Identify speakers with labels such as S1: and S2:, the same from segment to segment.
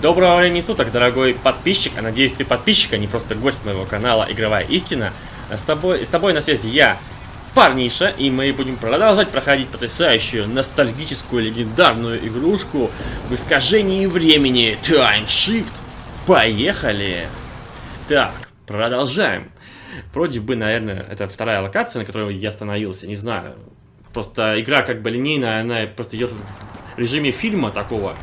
S1: Доброго времени суток, дорогой подписчик. А надеюсь, ты подписчик, а не просто гость моего канала Игровая Истина. А с тобой, с тобой на связи я, Парниша, и мы будем продолжать проходить потрясающую, ностальгическую, легендарную игрушку в искажении времени Time Shift. Поехали! Так, продолжаем. Вроде бы, наверное, это вторая локация, на которой я остановился, не знаю. Просто игра как бы линейная, она просто идет в режиме фильма такого.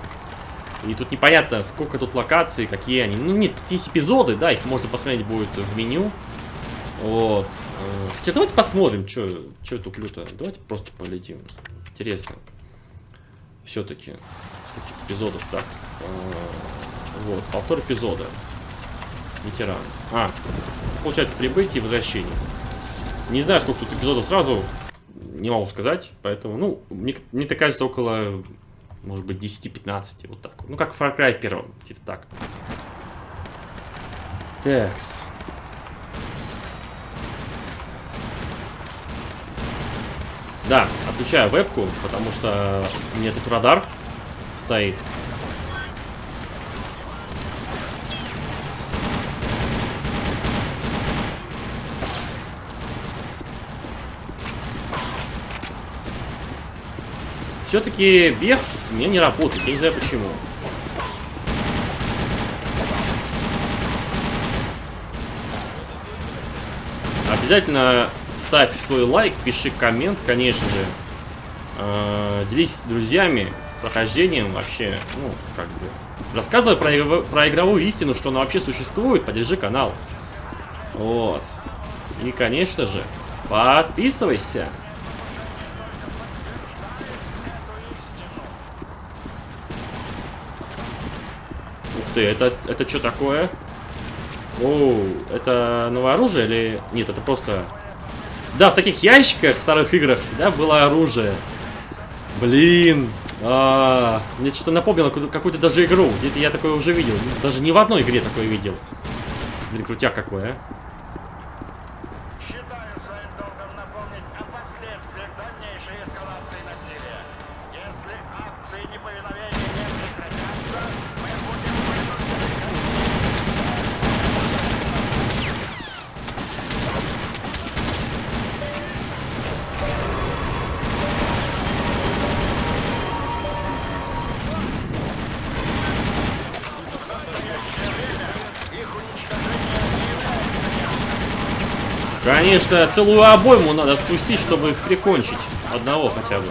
S1: И тут непонятно, сколько тут локаций, какие они. Ну, нет, есть эпизоды, да, их можно посмотреть будет в меню. Вот. Э, кстати, давайте посмотрим, что туплю-то. Давайте просто полетим. Интересно. Все-таки. Сколько эпизодов так. Э, вот, повтор эпизода. Ветеран. А, получается прибытие и возвращение. Не знаю, сколько тут эпизодов сразу. Не могу сказать. Поэтому, ну, мне, мне так кажется, около может быть 10-15, вот так. Ну, как в Far Cry 1, где-то так. Такс. Да, отключаю вебку, потому что у меня тут радар стоит. Все-таки бег у меня не работает, я не знаю почему. Обязательно ставь свой лайк, пиши коммент, конечно же. Э, делись с друзьями прохождением вообще, ну, как бы. Рассказывай про, про игровую истину, что она вообще существует, поддержи канал. Вот. И, конечно же, подписывайся. Ты, это, это что такое? Оу, это новое оружие или... Нет, это просто... Да, в таких ящиках в старых играх всегда было оружие. Блин. А. Мне что-то напомнило какую-то даже игру. Где-то я такое уже видел. Даже не в одной игре такое видел. Блин, крутяк какой, а. Конечно, целую обойму надо спустить, чтобы их прикончить. Одного хотя бы.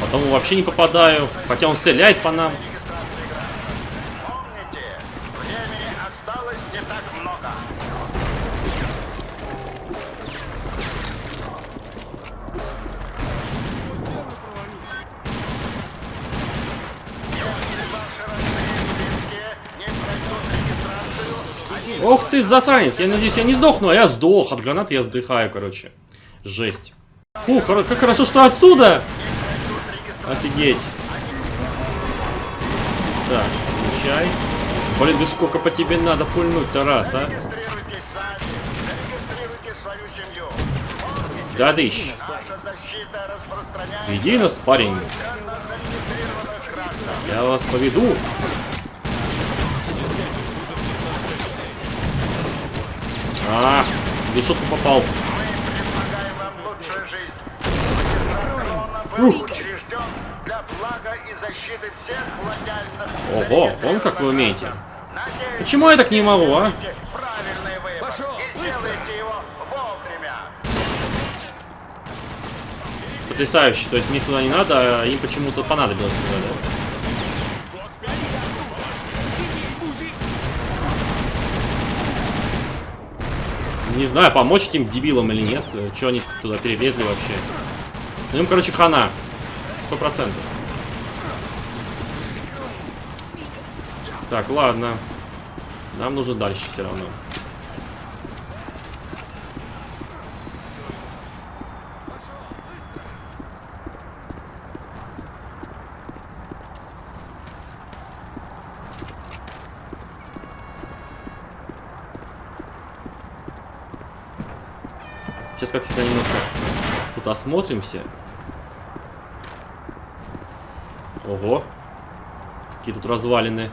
S1: Потом вообще не попадаю, хотя он стреляет по нам. Ты, засранец. Я надеюсь, я не сдохну, а я сдох. От гранаты я сдыхаю, короче. Жесть. Фух, как хорошо, что отсюда. Офигеть. Так, включай. Блин, да сколько по тебе надо пульнуть-то раз, а? Да, дыщ. Иди на спарринг. Я вас поведу. А, решетку попал. Ух. Ого, он как вы умеете. Почему я так не могу, а? Потрясающе. То есть мне сюда не надо, а им почему-то понадобилось сюда, да? Не знаю, помочь этим дебилам или нет. Что они туда перелезли вообще? Ну им, короче, хана. Сто процентов. Так, ладно. Нам нужно дальше все равно. Как всегда, немножко тут осмотримся. Ого. Какие тут развалины.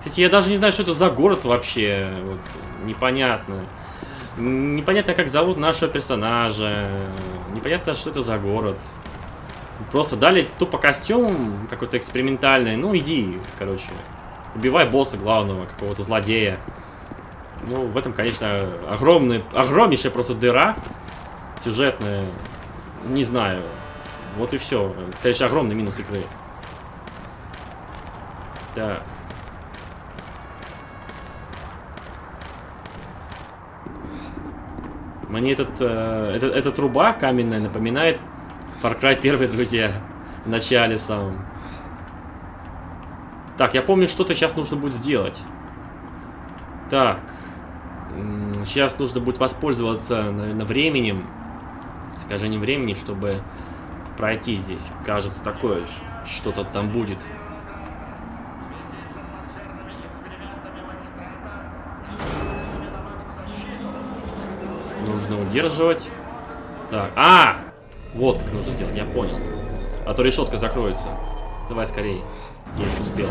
S1: Кстати, я даже не знаю, что это за город вообще. Вот, непонятно. Непонятно, как зовут нашего персонажа. Непонятно, что это за город. Просто дали тупо костюм какой-то экспериментальный. Ну, иди, короче. Убивай босса главного, какого-то злодея. Ну, в этом, конечно, огромный, огромнейшая просто дыра сюжетная. Не знаю. Вот и все. Конечно, огромный минус игры. Да. Мне этот, э, этот, эта труба каменная напоминает Far Cry 1, друзья. В начале самом. Так, я помню, что-то сейчас нужно будет сделать. Так. Сейчас нужно будет воспользоваться, наверное, временем. Искажением времени, чтобы пройти здесь. Кажется, такое что-то там будет. Нужно удерживать. Так, а! Вот как нужно сделать, я понял. А то решетка закроется. Давай скорее, если успел.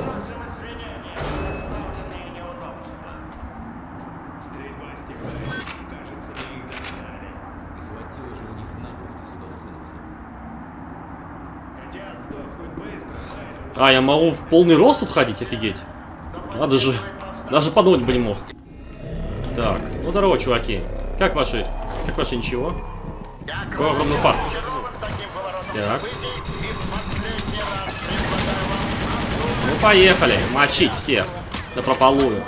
S1: А, я могу в полный рост тут ходить, офигеть. Надо же. Даже подумать бы не мог. Так, ну здорово, чуваки. Как ваши... Как ваши ничего? Какой огромный парк. Так. Ну, поехали. Мочить всех. Да прополую.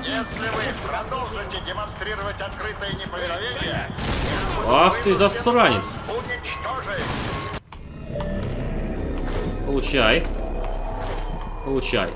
S1: Ах ты засранец. Получай. Получай.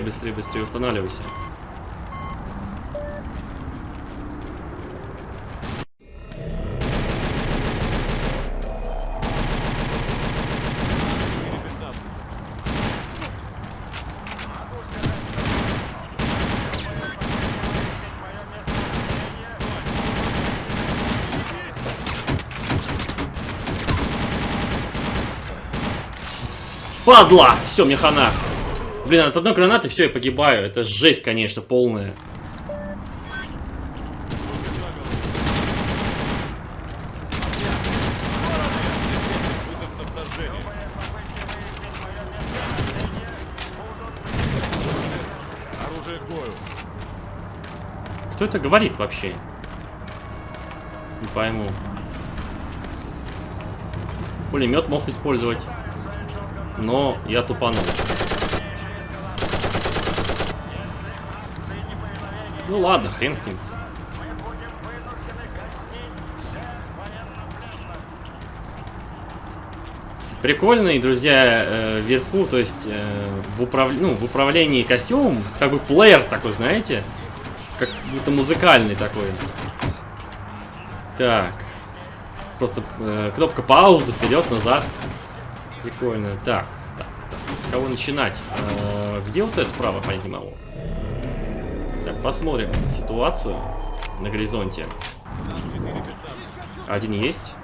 S1: Быстрее, быстрее, быстрее устанавливайся. Падла! Все, мне хана. Блин, от одной гранаты все, я погибаю. Это жесть, конечно, полная. Кто это говорит вообще? Не пойму. Пулемет мог использовать. Но я тупанул. Ну ладно, хрен с ним. Прикольный, друзья, э, вверху, то есть э, в, управ... ну, в управлении костюмом, как бы плеер такой, знаете, как будто музыкальный такой. Так, просто э, кнопка паузы, вперед, назад. Прикольно. Так, так, так. С кого начинать? Где вот это справа, понять не. Посмотрим ситуацию на горизонте. Один есть.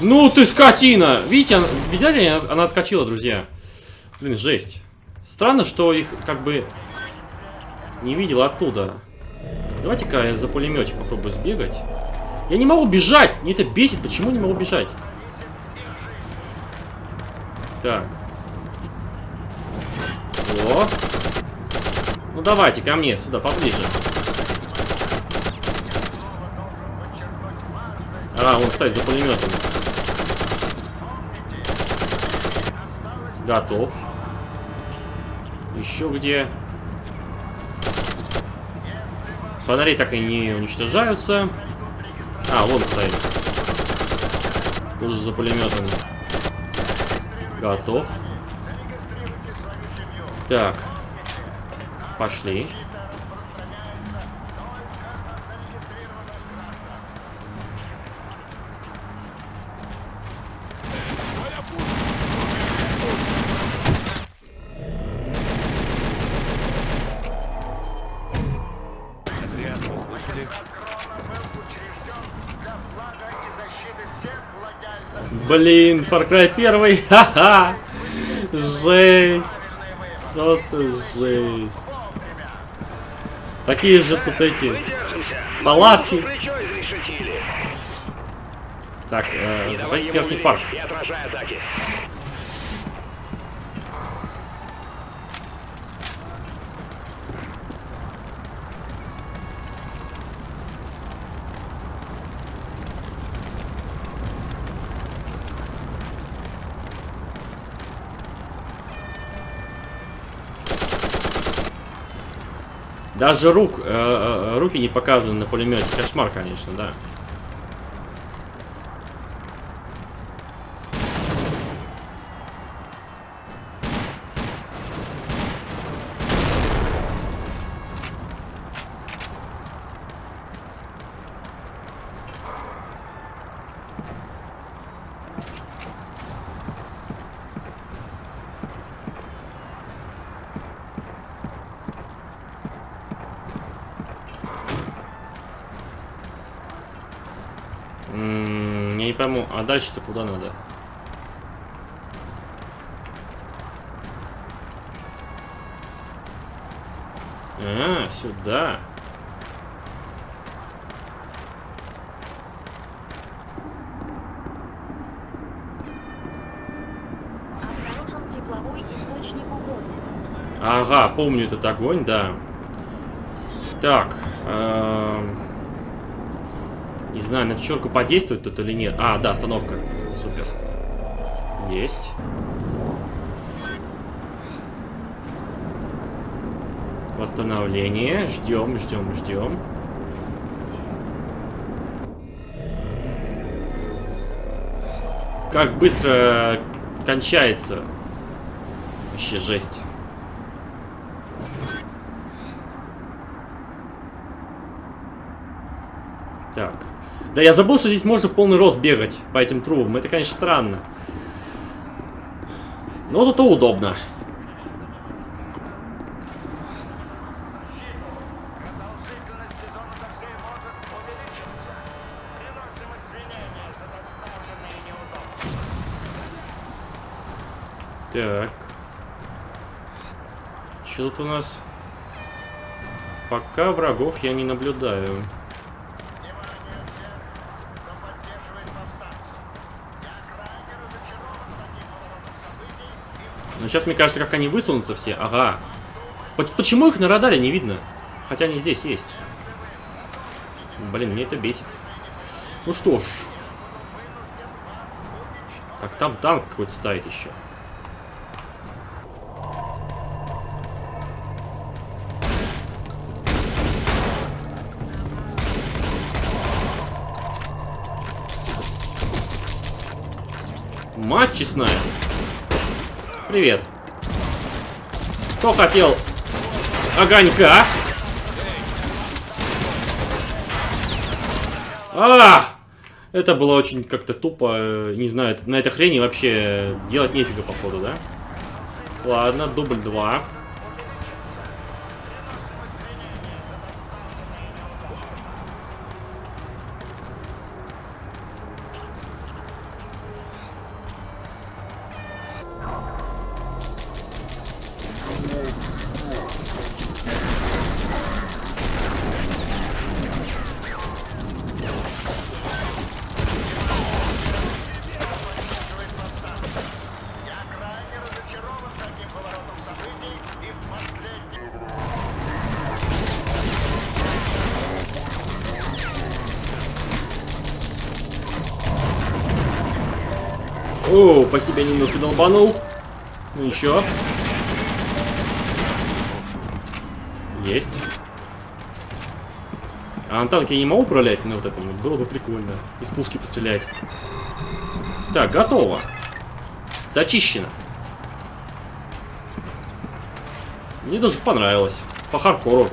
S1: Ну ты скотина! Видите, она, видали, она отскочила, друзья. Блин, жесть. Странно, что их как бы не видел оттуда. Давайте-ка я за пулеметчик попробую сбегать. Я не могу бежать! Мне это бесит, почему не могу бежать? Так. О. Ну давайте ко мне, сюда, поближе. А, он стоит за пулеметом. Готов. Еще где? Фонари так и не уничтожаются. А, вон стоит. Тут за пулеметом. Готов. Так. Пошли.
S2: Отряд,
S1: Блин, Far Cry 1, ха-ха! Жесть! Просто жесть. Такие же тут эти палатки. Так, э, заходите в верхний парк. Даже рук, э, э, руки не показаны на пулемете. Кошмар, конечно, да. М, Я не пойму, а дальше-то куда надо? А, сюда. Ага, помню этот огонь, да. Так. Не знаю, на эту черку подействует тут или нет. А, да, остановка. Супер. Есть. Восстановление. Ждем, ждем, ждем. Как быстро кончается. Вообще жесть. Так. Да я забыл, что здесь можно в полный рост бегать по этим трубам. Это, конечно, странно. Но зато удобно. Так. Что тут у нас? Пока врагов я не наблюдаю.
S3: Внимание всех, кто поддерживает повстанцев. Я крайне разочарован таким поворотом событий и
S1: Но сейчас, мне кажется, как они высунутся все. Ага. По- Почему их на радаре не видно? Хотя они здесь есть. Блин, мне это бесит. Ну что ж. Так, там танк какой-то стоит еще. Мать честная. Привет. Кто хотел огонька? А! Это было очень как-то тупо. э, Не знаю, на этой хрени вообще делать нефига, походу, да? Ладно, дубль 2. Себе немножко долбанул. Ну ничего. Есть. А на танке я не могу управлять, но вот это было бы прикольно. Из пушки пострелять. Так, готово. Зачищено. Мне даже понравилось. По хардкору.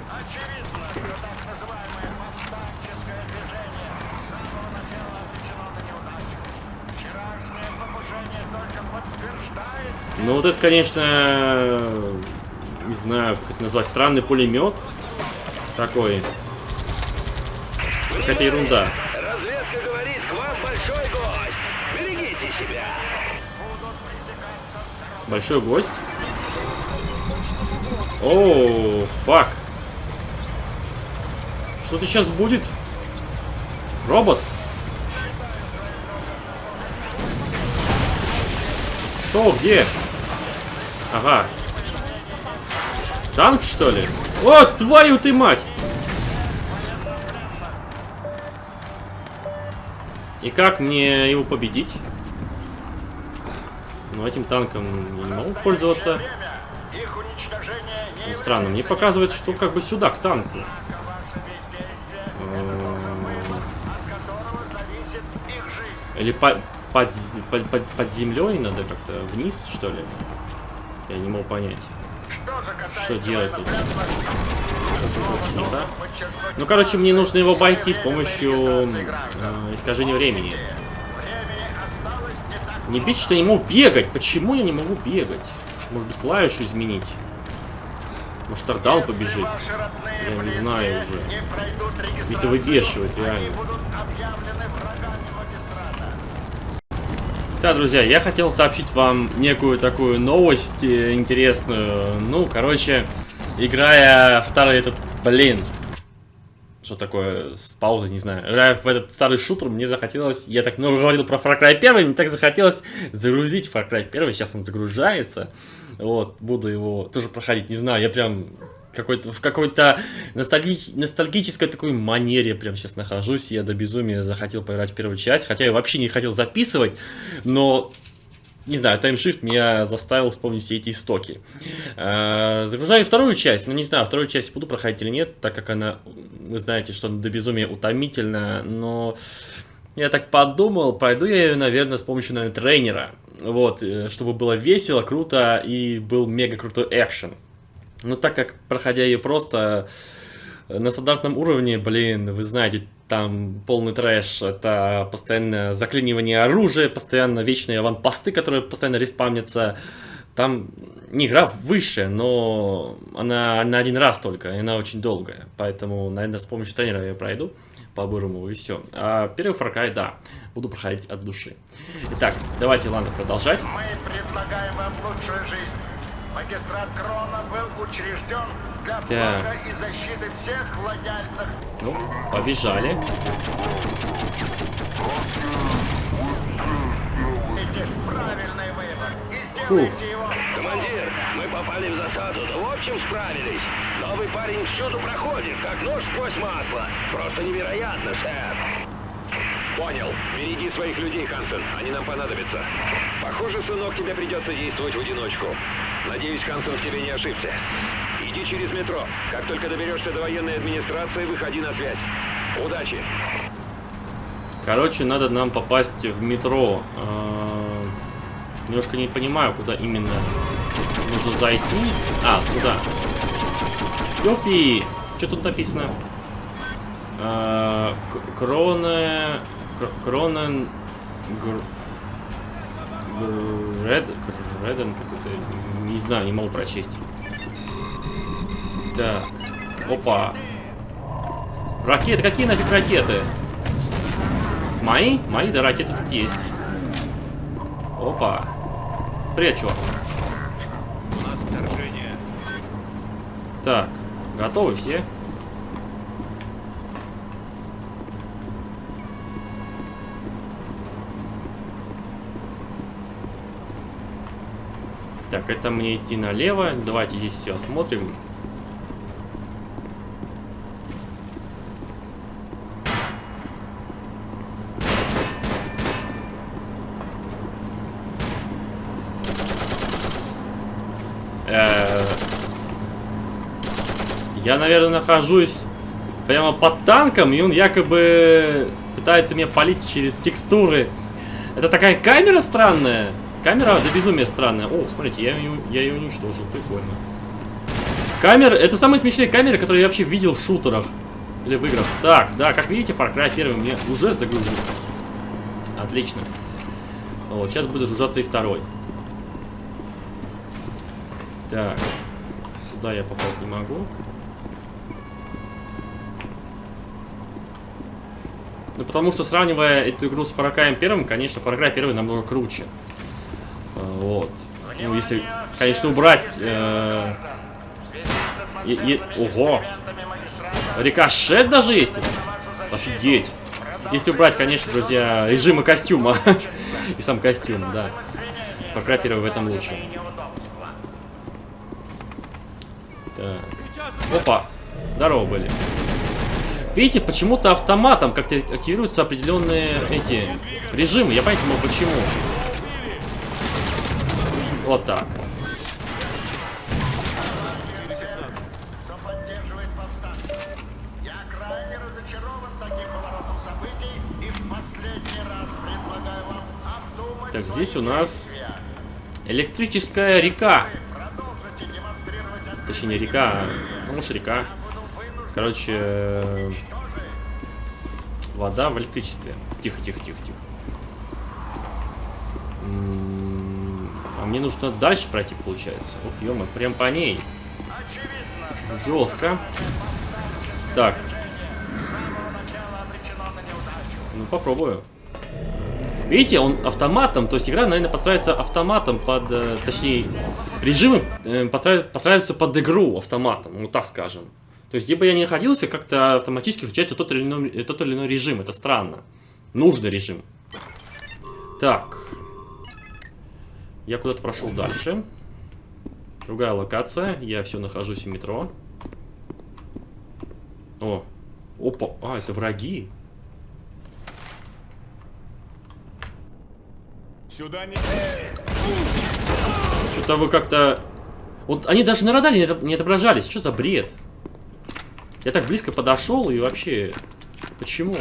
S1: Ну вот это, конечно, не знаю, как это назвать, странный пулемет такой. Какая-то ерунда.
S3: Разведка говорит, к вам большой гость. Берегите себя.
S1: Большой гость.
S4: Источник угрозы.
S1: О, фак. Что-то сейчас будет? Робот? Что, где? Ага. Танк, что ли? О, твою ты мать! И как мне его победить? Ну, этим танком я не могу пользоваться. Странно, мне показывает, что как бы сюда, к танку. Или по- под, под, под, под землей надо как-то вниз, что ли? Я не могу понять.
S3: Что
S1: Что делать тут? Не так? Ну, короче, мне нужно его обойти с помощью э, искажения времени.
S3: не
S1: бесит, что я не могу бегать. Почему я не могу бегать? Может быть, клавишу изменить? Может, он побежит? Я не знаю уже.
S3: регистрацию.
S1: Это выбешивает, реально. Да, друзья, я хотел сообщить вам некую такую новость э, интересную. Ну, короче, играя в старый этот, блин, что такое с паузой, не знаю. Играя в этот старый шутер, мне захотелось, я так много говорил про Far Cry 1, мне так захотелось загрузить Far Cry 1, сейчас он загружается. Вот, буду его тоже проходить, не знаю, я прям какой-то, в какой-то ностальги- ностальгической такой манере прям сейчас нахожусь. Я до безумия захотел поиграть в первую часть, хотя я вообще не хотел записывать, но не знаю, таймшифт меня заставил вспомнить все эти истоки. Э, Загружаю вторую часть, но не знаю, вторую часть буду проходить или нет, так как она, вы знаете, что она до безумия утомительна, но я так подумал, пройду я ее, наверное, с помощью, наверное, тренера, вот, э, чтобы было весело, круто и был мега крутой экшен. Но так как, проходя ее просто на стандартном уровне, блин, вы знаете, там полный трэш, это постоянно заклинивание оружия, постоянно вечные аванпосты, которые постоянно респамнятся. Там не игра высшая, но она на один раз только, и она очень долгая. Поэтому, наверное, с помощью тренера я пройду по-бырому и все. А первый Far да, буду проходить от души. Итак, давайте, ладно, продолжать.
S3: Мы предлагаем вам лучшую жизнь. Магистрат Крона был учрежден для блага и защиты всех лояльных
S1: Ну, побежали.
S3: Правильный выбор и сделайте его.
S5: Командир, мы попали в засаду, но в общем справились. Новый парень всюду проходит, как нож сквозь масло. Просто невероятно, сэр. Понял. Береги своих людей, Хансен. Они нам понадобятся. Похоже, сынок, тебе придется действовать в одиночку. Надеюсь, Хансен в тебе не ошибся. Иди через метро. Как только доберешься до военной администрации, выходи на связь. Удачи!
S1: Короче, надо нам попасть в метро. А, Немножко не понимаю, куда именно нужно зайти. А, сюда. Ёпи! Что тут написано? К- Кроне... Кр- Кронен... Гр- Гред... Греден какой-то... Не знаю, не могу прочесть. Так. Опа. Ракеты? Какие нафиг ракеты? Мои? Мои, да, ракеты тут есть. Опа. Привет, чувак.
S2: У нас вторжение.
S1: Так, готовы все? Так, это мне идти налево. Давайте здесь все осмотрим. Э, я, наверное, нахожусь прямо под танком, и он якобы пытается меня палить через текстуры. Это такая камера странная. Камера до безумия странная. О, смотрите, я ее, я ее уничтожил. Прикольно. Камера, это самые смешные камеры, которые я вообще видел в шутерах. Или в играх. Так, да, как видите, Far Cry 1 мне уже загрузился. Отлично. Вот, сейчас будет загружаться и второй. Так. Сюда я попасть не могу. Ну, потому что, сравнивая эту игру с Far Cry 1, конечно, Far Cry 1 намного круче. Вот. Ну, если, конечно, убрать... э, е- е- Ого! Рикошет даже есть тут? Офигеть! Если убрать, конечно, друзья, режимы костюма. И сам костюм, да. Cry 1 в этом лучше. Так. Опа! Здорово были. Видите, почему-то автоматом как-то активируются определенные эти режимы. Я могу почему. Вот так.
S3: Кто поддерживает повстанцев. Я крайне разочарован таким поворотом событий и в последний раз предлагаю обдумать
S1: Так,
S3: свои
S1: здесь у нас электрическая река. Точнее, не река, а, ну, может, река. Короче, э, вода в электричестве. Тихо, тихо, тихо, тихо. Мне нужно дальше пройти, получается. Ух, ё прям по ней. Жестко. Так. Ну, попробую. Видите, он автоматом, то есть игра, наверное, подстраивается автоматом под, э, точнее, режимы э, подстраив- подстраиваются под игру автоматом, ну так скажем. То есть, где бы я ни находился, как-то автоматически включается тот или, иной, тот или иной режим, это странно. Нужный режим. Так. Я куда-то прошел дальше. Другая локация, я все нахожусь в метро. О, опа, а, это враги.
S2: Сюда не...
S1: Что-то вы как-то... Вот они даже на радаре не отоб- не отображались. Что за бред? Я так близко подошел и вообще... Почему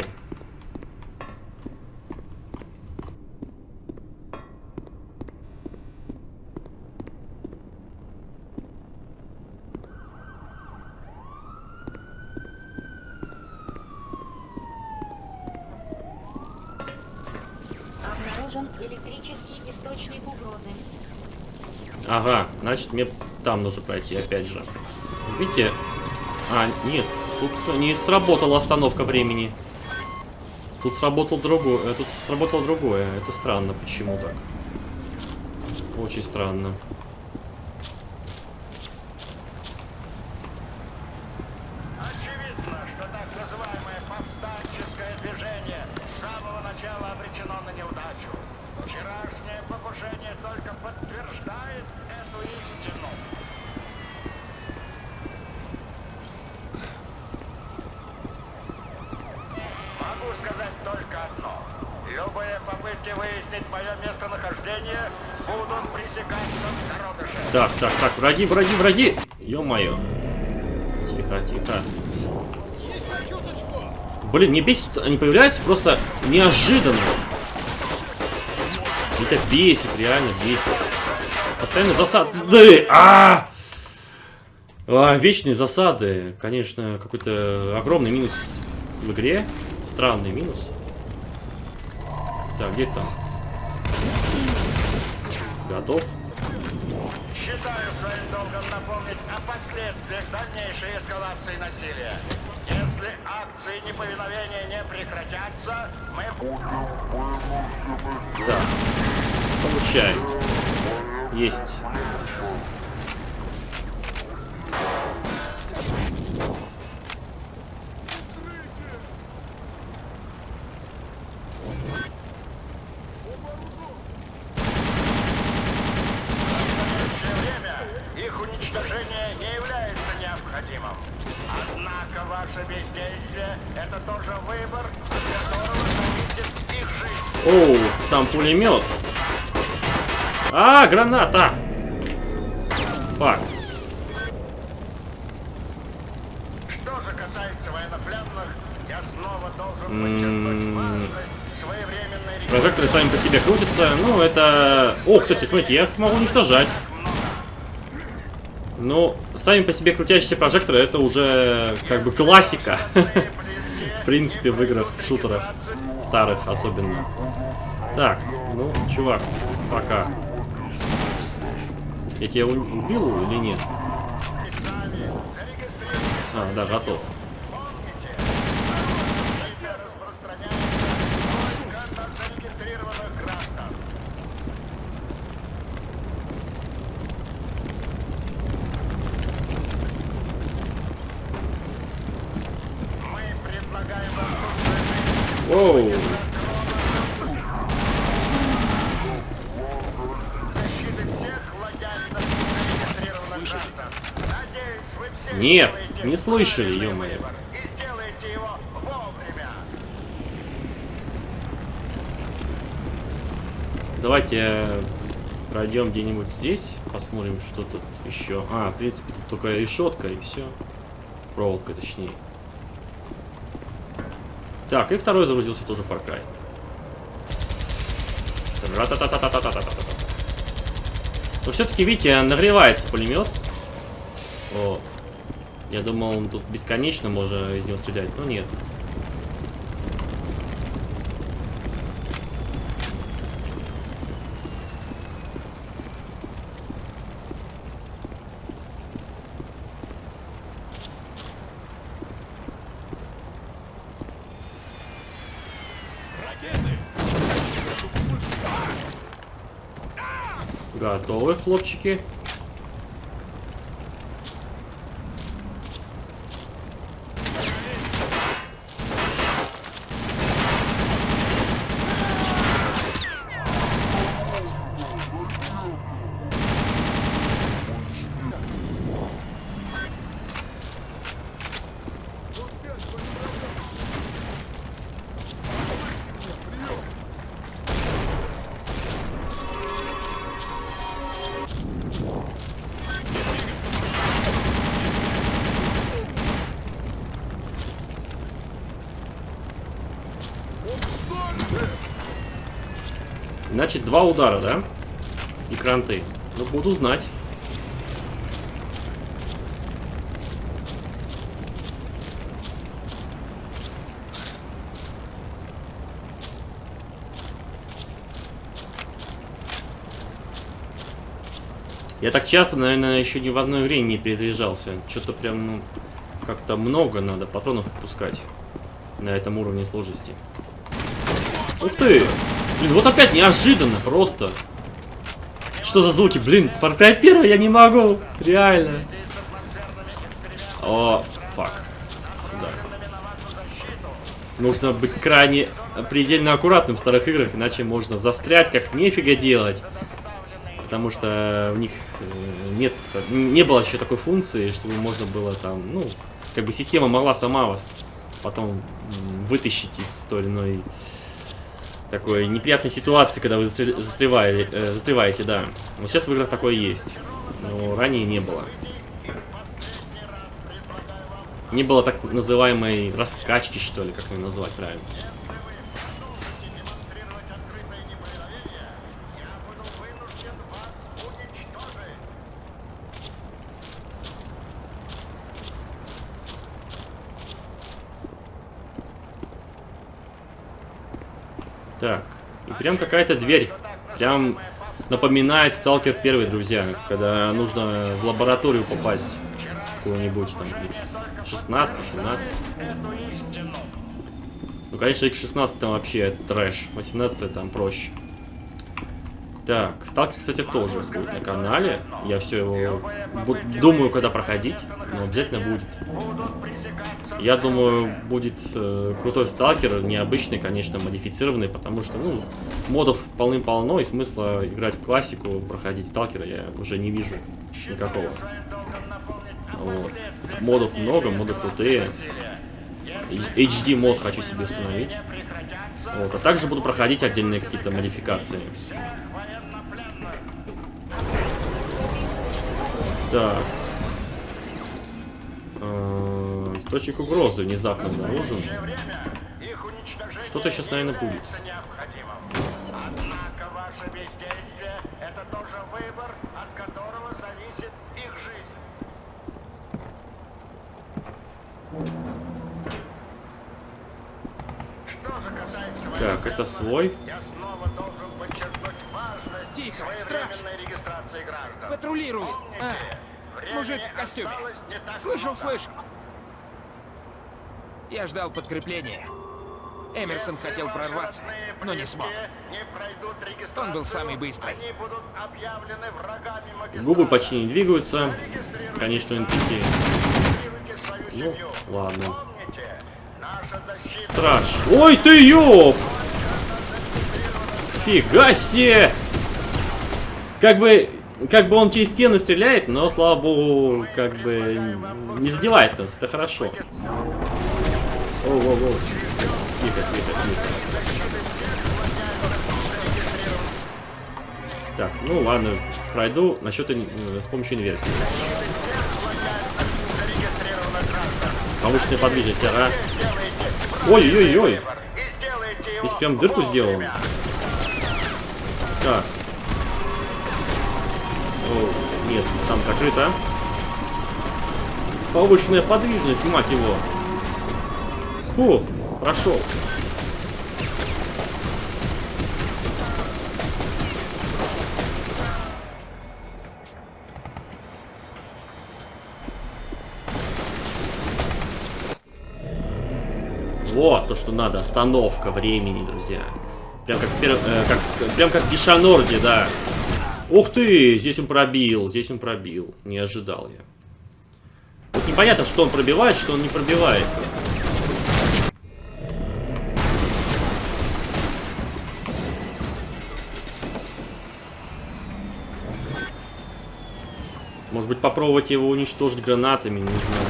S4: электрический источник угрозы.
S1: Ага, значит мне там нужно пройти опять же. Видите? А, нет, тут не сработала остановка времени. Тут сработал другое, э, тут сработало другое. Это странно, почему так? Очень странно.
S3: Очевидно, что так называемое повстанческое движение с самого начала обречено на неудачу. Вчерашнее покушение только подтверждает эту истину. Могу сказать только одно. Любые попытки выяснить мое местонахождение будут пресекаться в зародыше.
S1: Так, так, так, враги, враги, враги! Ё-моё. Тихо, тихо. Блин, мне бесит, они появляются просто неожиданно. Это бесит, реально бесит. Постоянно засады. А! А, вечные засады. Конечно, какой-то огромный минус в игре. Странный минус. Так, где там? Готов?
S3: Считаю своим долгом напомнить о последствиях дальнейшей эскалации насилия. Если акции неповиновения не прекратятся, мы...
S1: Так. Получай. Есть.
S3: В настоящее время их уничтожение не является необходимым. Однако ваше бездействие – это тоже выбор, от которого зависит их жизнь.
S1: Оу, там пулемет. А, граната! Фак.
S3: Что же касается военнопленных, я снова должен
S1: М.
S3: подчеркнуть важность своевременной
S1: Прожекторы сами по себе крутятся. Ну, это... О, кстати, смотрите, я их могу уничтожать. Ну, сами по себе крутящиеся прожекторы это уже как бы классика. В принципе, в играх, в шутерах. Старых особенно. Так, ну, чувак, пока. Я тебя убил или нет? А, да, готов. не слышали, ё-моё. Давайте э, пройдем где-нибудь здесь, посмотрим, что тут еще. А, в принципе, тут только решетка и все. Проволока, точнее. Так, и второй загрузился тоже Far Cry. Но все-таки, видите, нагревается пулемет. Вот. Я думал, он тут бесконечно можно из него стрелять, но нет. Готовы, хлопчики? Удара, да? И кранты. Ну, буду знать. Я так часто, наверное, еще ни в одной время не перезаряжался. Что-то прям ну, как-то много надо патронов выпускать на этом уровне сложности. Ух ты! Блин, вот опять неожиданно, просто. Что за звуки? Блин, Far Cry 1 я не могу. Реально. О, фак. Сюда. Нужно быть крайне предельно аккуратным в старых играх, иначе можно застрять, как нефига делать. Потому что в них э, нет, не было еще такой функции, чтобы можно было там, ну, как бы система могла сама вас потом вытащить из той или иной такой неприятной ситуации, когда вы застр- застревали, э, застреваете, да. Вот сейчас в играх такое есть, но ранее не было. Не было так называемой раскачки, что ли, как ее назвать правильно.
S3: демонстрировать открытое неповиновение, я буду вынужден вас уничтожить.
S1: Так, и прям какая-то дверь. Прям напоминает Сталкер первый, друзья. Когда нужно в лабораторию попасть. Какую-нибудь там X16, 17. Ну, конечно, X16 там вообще трэш. 18 там проще. Так, Сталкер, кстати, тоже будет на канале. Я все его думаю, когда проходить, но обязательно будет. Я думаю, будет э, крутой сталкер, необычный, конечно, модифицированный, потому что, ну, модов полным-полно, и смысла играть в классику, проходить сталкера я уже не вижу никакого. Вот. Модов много, моды крутые. HD мод хочу себе установить. Вот. А также буду проходить отдельные какие-то модификации. Так. Э, Источник угрозы внезапно обнаружен. Что-то сейчас, наверное, будет.
S3: является необходимым. Однако ваше бездействие – это тоже выбор, от которого зависит их жизнь. Что же касается моей
S1: Так, это свой.
S3: Я снова должен подчеркнуть
S6: Тихо,
S3: граждан.
S6: Патрулирует. А, мужик в костюме. Слышал, слышал. Я ждал подкрепления. Эмерсон хотел прорваться, но не смог. Он был самый быстрый.
S3: Они будут объявлены врагами магистрата.
S1: Губы почти не двигаются. Конечно, NPC. Ну, ладно.
S3: Помните, наша защита
S1: Страж. Ой ты ёп! Фига себе! Как бы, как бы он через стены стреляет, но, слава богу, как бы не задевает нас. Это хорошо. Оу, оу, оу. Тихо, тихо, тихо. Так, ну ладно, пройду насчет э, с помощью инверсии. Повышенная подвижность, ага. Ой-ой-ой.
S3: и сделайте его
S1: Здесь прям дырку сделал. Так. Закрыто. Повышенная подвижность, мать его. Фу, прошел. Вот то, что надо. Остановка времени, друзья. Прям как, э, как, прям как в Дишанорде, да. Ух ты, здесь он пробил, здесь он пробил. Не ожидал я. Вот непонятно, что он пробивает, что он не пробивает. Может быть, попробовать его уничтожить гранатами, не знаю.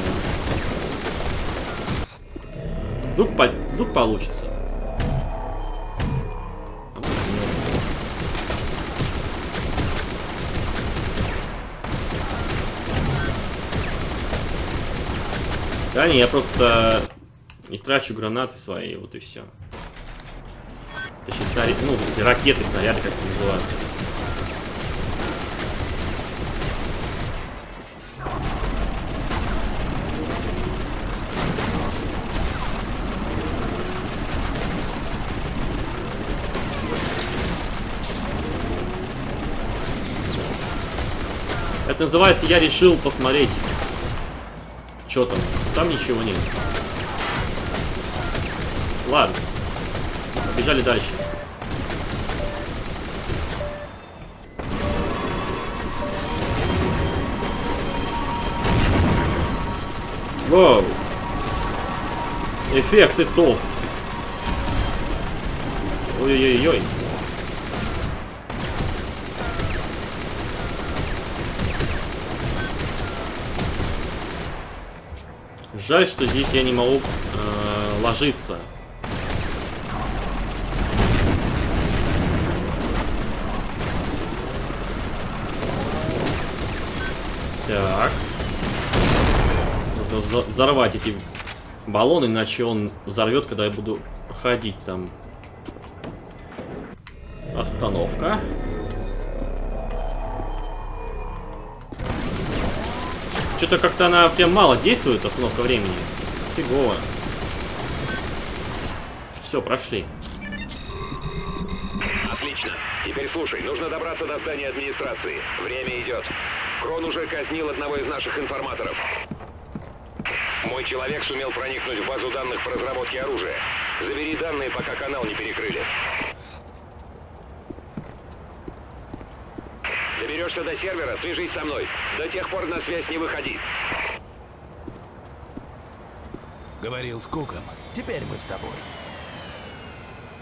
S1: Вдруг, по- вдруг получится. Да не, я просто истрачу гранаты свои, вот и все. Точнее, снаряд, ну, эти ракеты, снаряды, как они называются. Это называется «Я решил посмотреть». Что там? Там ничего нет. Ладно. Побежали дальше. Воу. Эффекты топ. Ой-ой-ой. Жаль, что здесь я не могу э, ложиться. Так. Вза- взорвать эти баллоны, иначе он взорвет, когда я буду ходить там. Остановка. Что-то как-то она прям мало действует, остановка времени. Фигово. Все, прошли.
S5: Отлично. Теперь слушай, нужно добраться до здания администрации. Время идет. Крон уже казнил одного из наших информаторов. Мой человек сумел проникнуть в базу данных по разработке оружия. Забери данные, пока канал не перекрыли. Доберешься до сервера, свяжись со мной. До тех пор на связь не выходи.
S2: Говорил с Куком. Теперь мы с тобой.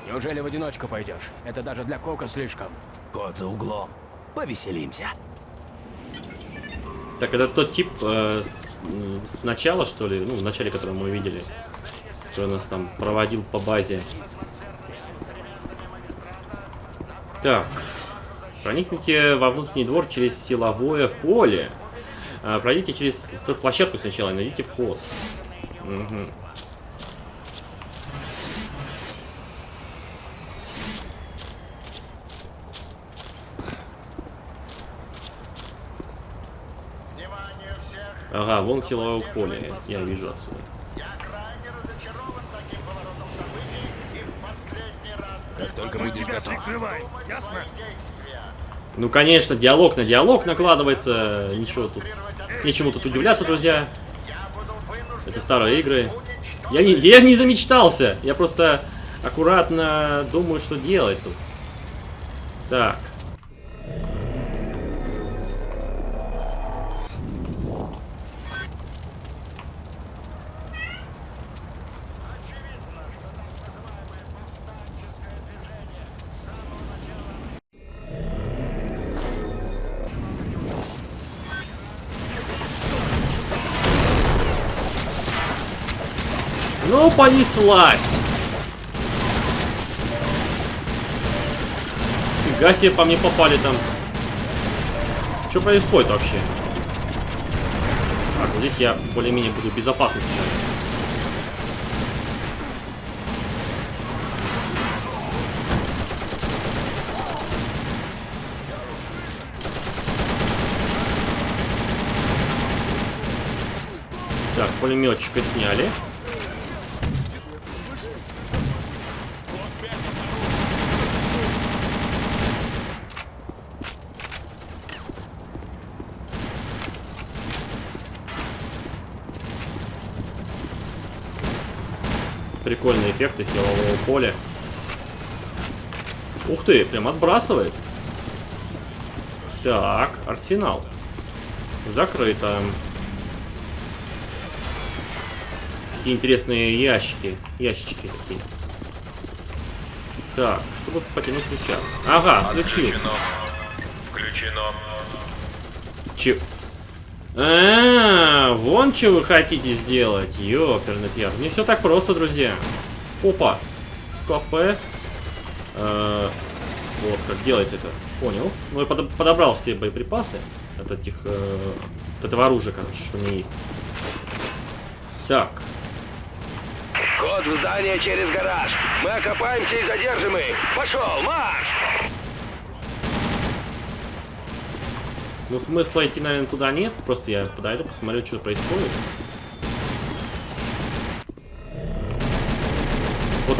S6: Неужели в одиночку пойдешь? Это даже для Кока слишком.
S2: Кот за углом. Повеселимся.
S1: Так, это тот тип э, с, с начала, что ли? Ну, в начале, который мы видели. Который нас там проводил по базе. Так. Проникните во внутренний двор через силовое поле. А, пройдите через площадку сначала и найдите вход.
S3: Всех!
S1: Ага, вон силовое поле, я я вижу отсюда.
S3: Я крайне разочарован таким поворотом событий и в последний раз
S2: Как только будешь готов.
S3: прикрывай, ясно?
S1: Ну, конечно, диалог на диалог накладывается. Ничего тут. Нечему тут удивляться, друзья. Это старые игры. Я не, я не замечтался. Я просто аккуратно думаю, что делать тут. Так. Понеслась. Фига себе по мне попали там. Что происходит вообще? Так, вот здесь я более-менее буду в безопасности. наверное. Так, пулеметчика сняли. Эффекты силового поля. Ух ты, прям отбрасывает. Так, арсенал. Закрыто. Какие интересные ящики. Ящички такие. Так, чтобы потянуть рычаг. Ага, ключи.
S5: Включено.
S1: Че? А, вон что вы хотите сделать. Ёперный яр. Не все так просто, друзья. Опа. Стопэ. Э, Вот как делается это. Понял. Ну, я подо- подобрал все боеприпасы от этих... э, от этого оружия, короче, что у меня есть. Так.
S5: Код в здание через гараж. Мы окопаемся и задержим их. Пошел, марш!
S1: Ну, смысла идти, наверное, туда нет. Просто я подойду, посмотрю, что происходит.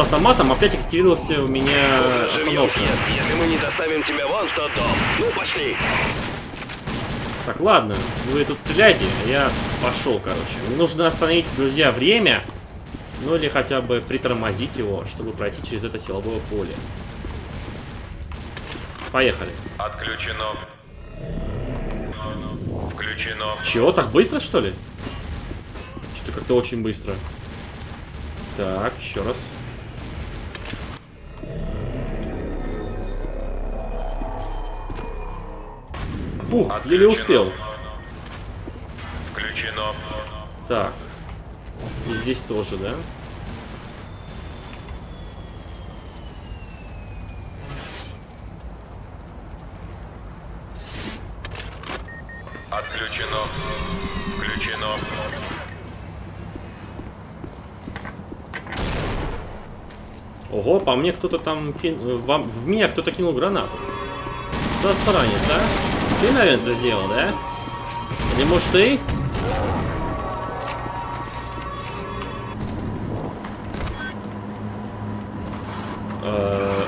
S1: Автоматом опять активировался у меня остановка.
S5: если мы не доставим тебя вон в тот дом. Ну, пошли.
S1: Так, ладно, вы тут стреляйте, а я пошел, короче. Мне нужно остановить, друзья, время. Ну или хотя бы притормозить его, чтобы пройти через это силовое поле. Поехали.
S5: Отключено. Включено.
S1: Чего, так быстро, что ли? Что-то как-то очень быстро. Так, еще раз. Фух, еле успел.
S5: Включено.
S1: Так. И здесь тоже, да?
S5: Отключено. Включено.
S1: Ого, по мне кто-то там кин- вам- В меня кто-то кинул гранату. Засранец, а? Ты, наверное, это сделал, да? Или может ты? Э,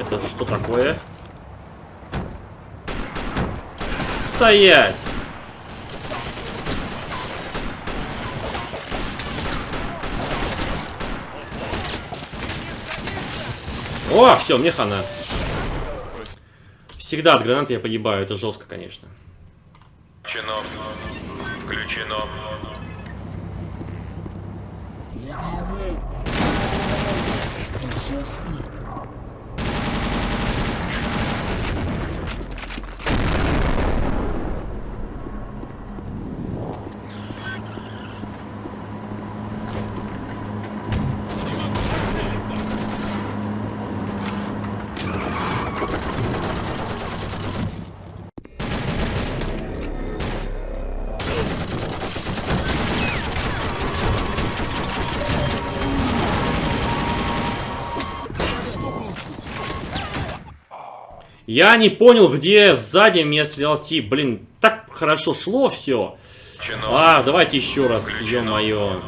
S1: Это что такое? Стоять! О, все, мне хана. Всегда от гранат я погибаю, это жестко, конечно. Я не понял, где сзади меня стрелял тип. Блин, так хорошо шло все. А, давайте еще раз, ё-моё.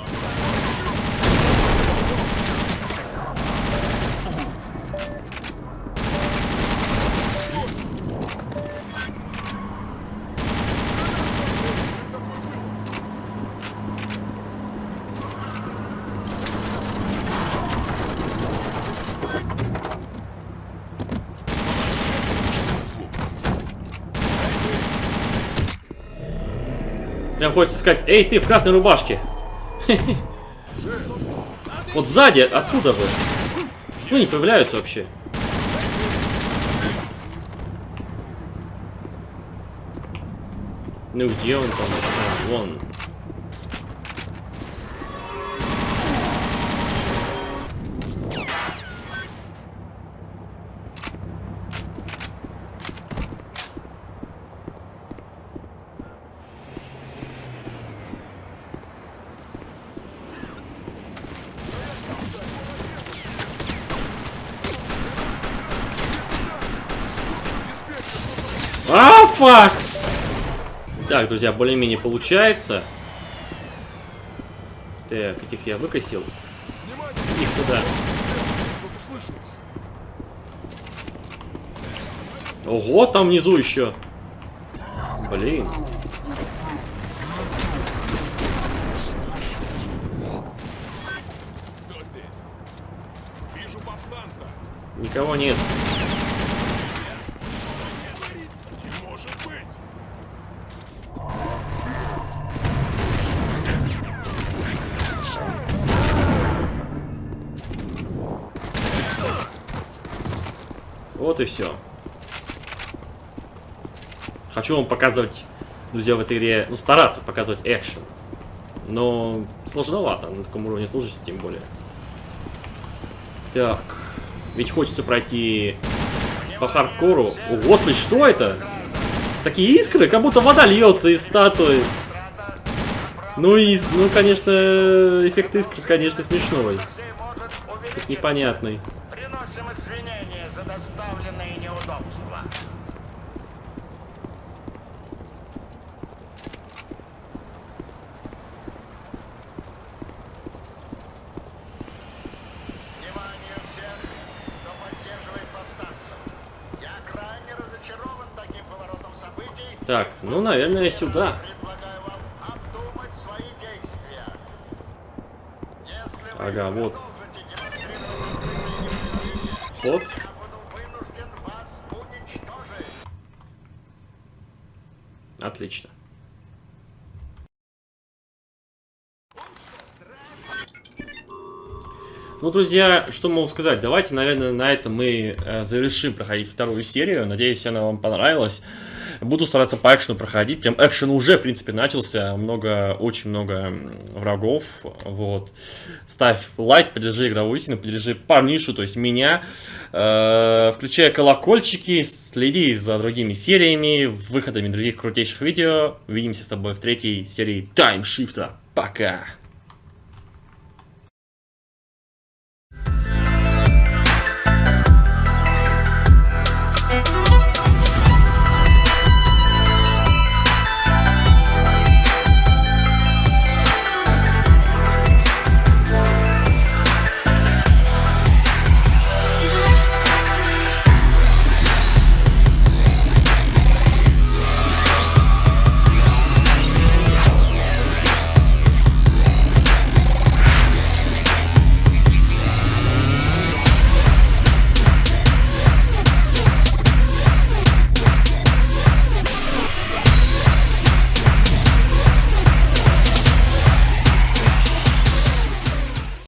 S1: Хочется сказать, эй, ты в красной рубашке. Вот сзади, откуда вы? Ну, не появляются вообще. Ну, где он там? А, вон. А, фак! Так, друзья, более-менее получается. Так, этих я выкосил. Их сюда. Ого, там внизу еще. Блин. Никого нет. Вот и все. Хочу вам показывать, друзья, в этой игре, ну, стараться показывать экшен. Но сложновато на таком уровне служить, тем более. Так, ведь хочется пройти по хардкору. О, господи, что это? Такие искры, как будто вода льется из статуи. Ну и, ну, конечно, эффект искры, конечно, смешной. Непонятный. Наверное, сюда. Ага, вот. Вот. Отлично. Ну, друзья, что могу сказать? Давайте, наверное, на этом мы э, завершим проходить вторую серию. Надеюсь, она вам понравилась. Буду стараться по экшену проходить. Прям экшен уже, в принципе, начался. Много, очень много врагов. Вот. Ставь лайк, поддержи игровую истину, поддержи парнишу, то есть меня. Э, включай колокольчики, следи за другими сериями, выходами других крутейших видео. Увидимся с тобой в третьей серии Таймшифта. Пока!